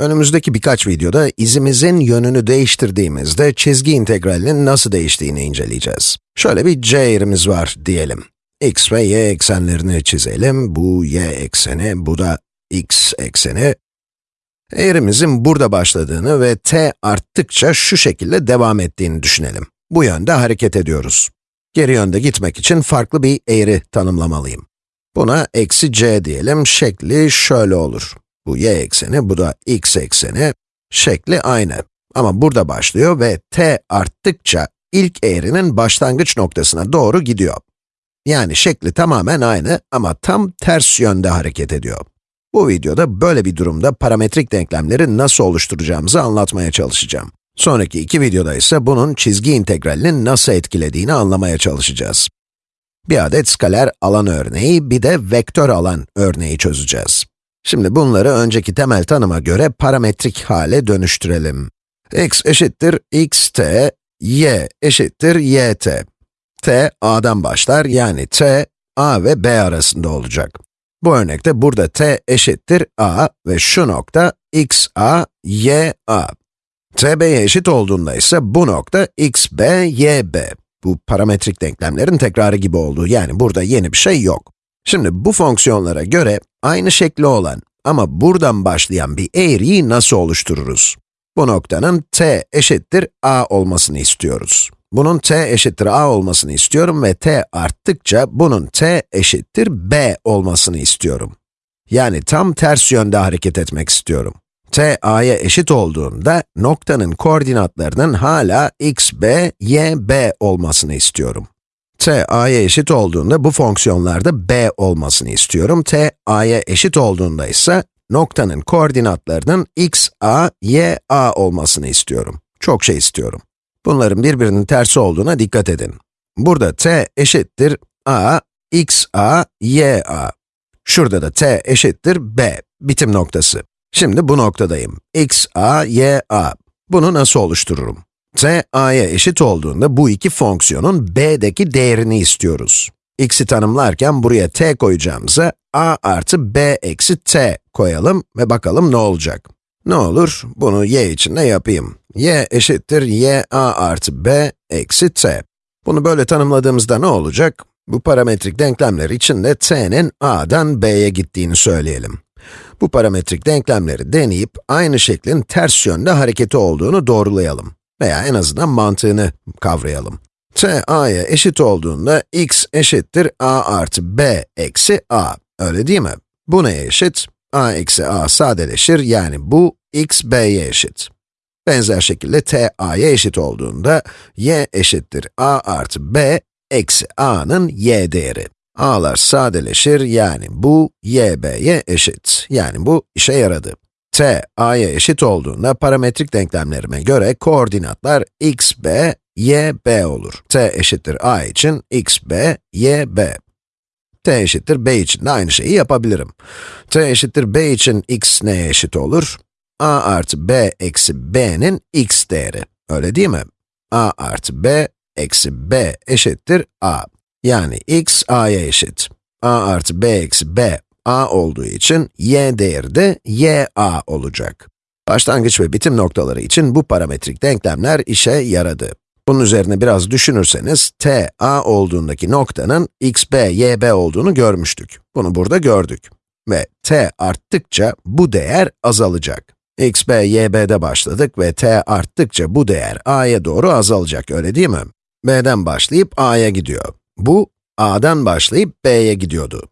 Önümüzdeki birkaç videoda izimizin yönünü değiştirdiğimizde çizgi integralinin nasıl değiştiğini inceleyeceğiz. Şöyle bir c eğrimiz var diyelim. x ve y eksenlerini çizelim. Bu y ekseni, bu da x ekseni. Eğrimizin burada başladığını ve t arttıkça şu şekilde devam ettiğini düşünelim. Bu yönde hareket ediyoruz. Geri yönde gitmek için farklı bir eğri tanımlamalıyım. Buna eksi c diyelim, şekli şöyle olur. Bu y ekseni, bu da x ekseni. Şekli aynı. Ama burada başlıyor ve t arttıkça ilk eğrinin başlangıç noktasına doğru gidiyor. Yani şekli tamamen aynı ama tam ters yönde hareket ediyor. Bu videoda böyle bir durumda parametrik denklemleri nasıl oluşturacağımızı anlatmaya çalışacağım. Sonraki iki videoda ise bunun çizgi integralini nasıl etkilediğini anlamaya çalışacağız. Bir adet skaler alan örneği, bir de vektör alan örneği çözeceğiz. Şimdi bunları önceki temel tanıma göre parametrik hale dönüştürelim. x eşittir xt, y eşittir yt. t, a'dan başlar, yani t, a ve b arasında olacak. Bu örnekte burada t eşittir a ve şu nokta x a, y a. t b'ye eşit olduğunda ise bu nokta x b, y b. Bu parametrik denklemlerin tekrarı gibi oldu, yani burada yeni bir şey yok. Şimdi bu fonksiyonlara göre aynı şekli olan ama buradan başlayan bir eğriyi nasıl oluştururuz? Bu noktanın t eşittir a olmasını istiyoruz. Bunun t eşittir a olmasını istiyorum ve t arttıkça bunun t eşittir b olmasını istiyorum. Yani tam ters yönde hareket etmek istiyorum. t a'ya eşit olduğunda noktanın koordinatlarının hala x, b, y, b olmasını istiyorum. T a'ya eşit olduğunda bu fonksiyonlarda b olmasını istiyorum. t a'ya eşit olduğunda ise noktanın koordinatlarının x, a, y, a olmasını istiyorum. Çok şey istiyorum. Bunların birbirinin tersi olduğuna dikkat edin. Burada t eşittir a, x, a, y, a. Şurada da t eşittir b, bitim noktası. Şimdi bu noktadayım. x, a, y, a. Bunu nasıl oluştururum? T, a'ya eşit olduğunda bu iki fonksiyonun b'deki değerini istiyoruz. x'i tanımlarken buraya t koyacağımıza a artı b eksi t koyalım ve bakalım ne olacak. Ne olur? Bunu y için de yapayım. y eşittir y a artı b eksi t. Bunu böyle tanımladığımızda ne olacak? Bu parametrik denklemler için de t'nin a'dan b'ye gittiğini söyleyelim. Bu parametrik denklemleri deneyip aynı şeklin ters yönde hareketi olduğunu doğrulayalım. Veya en azından mantığını kavrayalım. t a'ya eşit olduğunda x eşittir a artı b eksi a. Öyle değil mi? Bu neye eşit? a eksi a sadeleşir, yani bu x b'ye eşit. Benzer şekilde t a'ya eşit olduğunda, y eşittir a artı b eksi a'nın y değeri. a'lar sadeleşir, yani bu y b'ye eşit. Yani bu işe yaradı. T a'ya eşit olduğunda parametrik denklemlerime göre koordinatlar x b, y b olur. t eşittir a için x b, y b t eşittir b için de aynı şeyi yapabilirim. t eşittir b için x neye eşit olur? a artı b eksi b'nin x değeri. Öyle değil mi? a artı b eksi b eşittir a. Yani x a'ya eşit. a artı b eksi b a olduğu için y değeri de y a olacak. Başlangıç ve bitim noktaları için bu parametrik denklemler işe yaradı. Bunun üzerine biraz düşünürseniz, t, a olduğundaki noktanın x, b, y, b olduğunu görmüştük. Bunu burada gördük. Ve t arttıkça bu değer azalacak. x, b, y, b'de başladık ve t arttıkça bu değer a'ya doğru azalacak, öyle değil mi? b'den başlayıp a'ya gidiyor. Bu, a'dan başlayıp b'ye gidiyordu.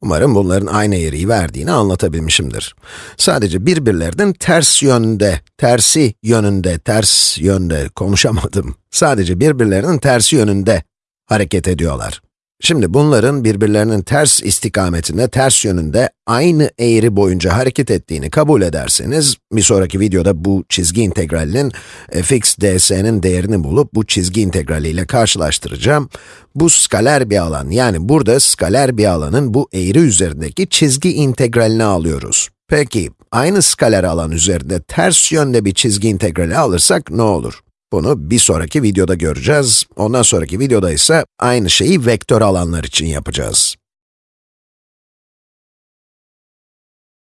Umarım bunların aynı eğriyi verdiğini anlatabilmişimdir. Sadece birbirlerinin ters yönde, tersi yönünde, ters yönde konuşamadım. Sadece birbirlerinin tersi yönünde hareket ediyorlar. Şimdi bunların birbirlerinin ters istikametinde, ters yönünde aynı eğri boyunca hareket ettiğini kabul ederseniz, bir sonraki videoda bu çizgi integralinin fx ds'nin değerini bulup bu çizgi integraliyle karşılaştıracağım. Bu skaler bir alan, yani burada skaler bir alanın bu eğri üzerindeki çizgi integralini alıyoruz. Peki, aynı skaler alan üzerinde ters yönde bir çizgi integrali alırsak ne olur? Bunu bir sonraki videoda göreceğiz. Ondan sonraki videoda ise aynı şeyi vektör alanlar için yapacağız.